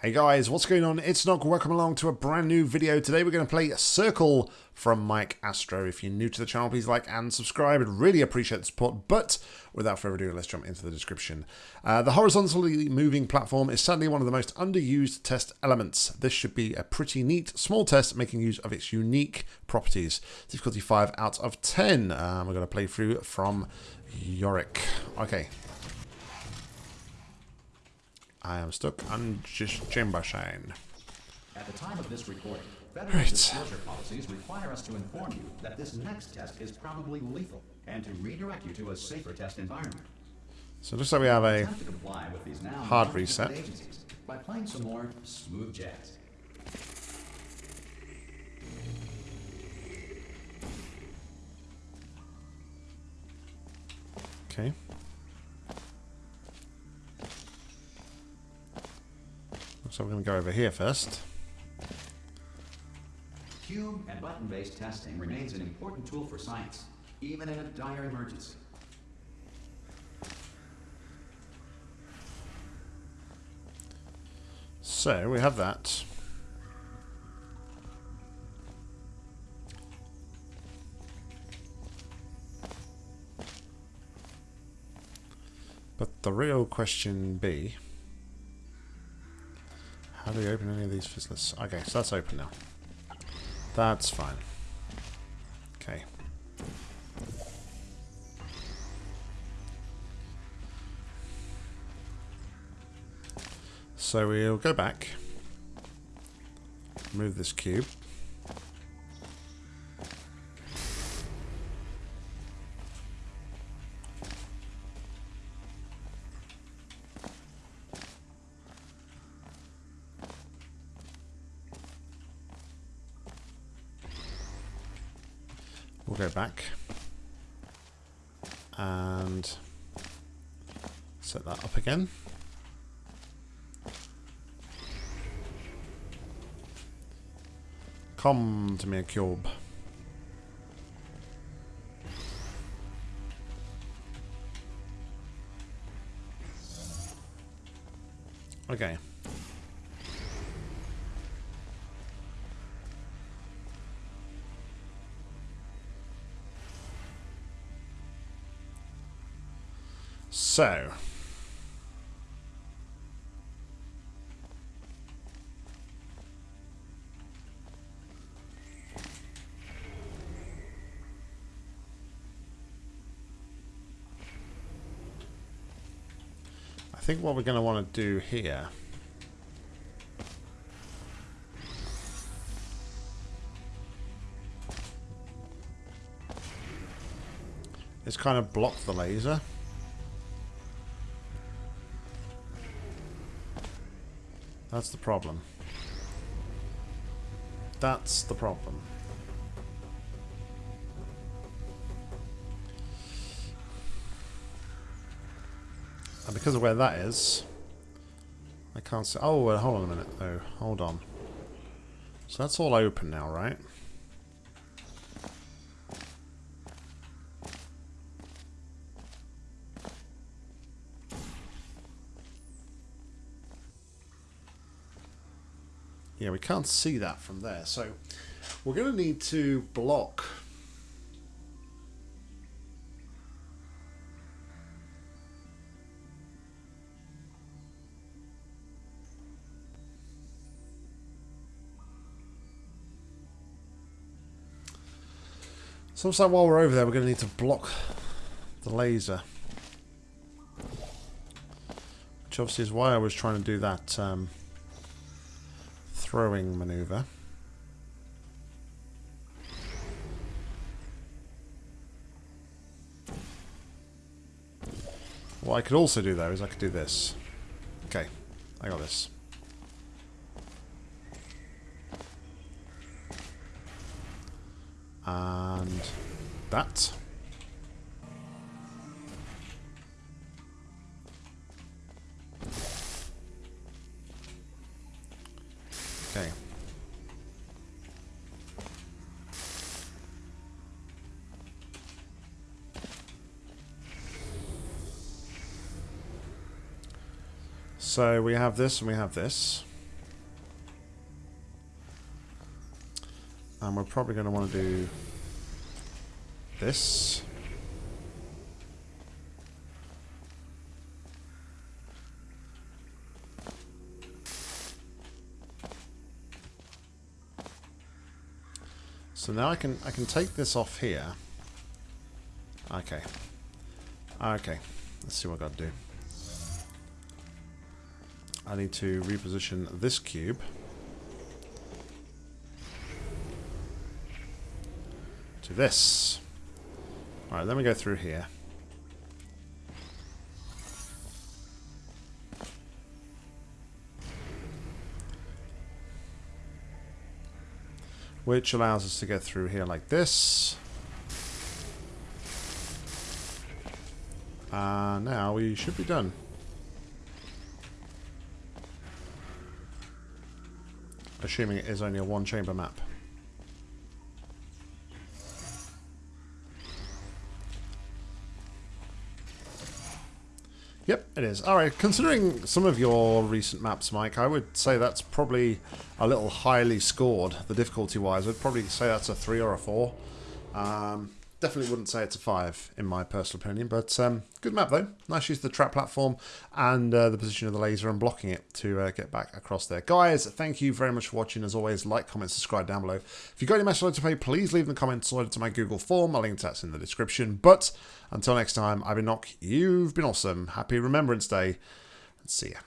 Hey guys, what's going on? It's Nog. Welcome along to a brand new video. Today we're going to play Circle from Mike Astro. If you're new to the channel, please like and subscribe. I'd really appreciate the support. But without further ado, let's jump into the description. Uh, the horizontally moving platform is sadly one of the most underused test elements. This should be a pretty neat small test making use of its unique properties. Difficulty 5 out of 10. Um, we're going to play through from Yorick. Okay, I am stuck on just chamber shine. At the time of this recording, federal Right. disclosure policies require us to inform you that this next test is probably lethal and to redirect you to a safer test environment. So it looks like we have a Attempt to comply with these now Hard reset. by playing some more smooth jazz. okay. Like we're going to go over here first. Cube and button-based testing remains an important tool for science, even in a dire emergency. So we have that. But the real question be, how do we open any of these fizzlers? Okay, so that's open now. That's fine. Okay. So we'll go back. Move this cube. We'll go back and set that up again. Come to me, a cube. Okay. So. I think what we're going to want to do here is kind of block the laser. That's the problem. That's the problem. And because of where that is, I can't see. Oh, well, hold on a minute, though. Hold on. So that's all open now, right? Yeah, we can't see that from there. So we're going to need to block So looks like while we're over there, we're going to need to block the laser. Which obviously is why I was trying to do that um, throwing maneuver. What I could also do though is I could do this. Okay, I got this. And that. So we have this and we have this. And we're probably going to want to do this. So now I can I can take this off here. Okay. Okay. Let's see what I've got to do. I need to reposition this cube. To this. Alright, then we go through here. Which allows us to get through here like this. Uh, now we should be done. Assuming it is only a one chamber map. Yep, it is. Alright, considering some of your recent maps, Mike, I would say that's probably a little highly scored, the difficulty-wise. I'd probably say that's a 3 or a 4. Um, Definitely wouldn't say it's a 5 in my personal opinion, but um, good map though. Nice use of the trap platform and uh, the position of the laser and blocking it to uh, get back across there. Guys, thank you very much for watching. As always, like, comment, subscribe down below. If you've got any message to play, please leave in the comments or to my Google form. I'll link to that's in the description. But until next time, I've been Nock. You've been awesome. Happy Remembrance Day. And see ya.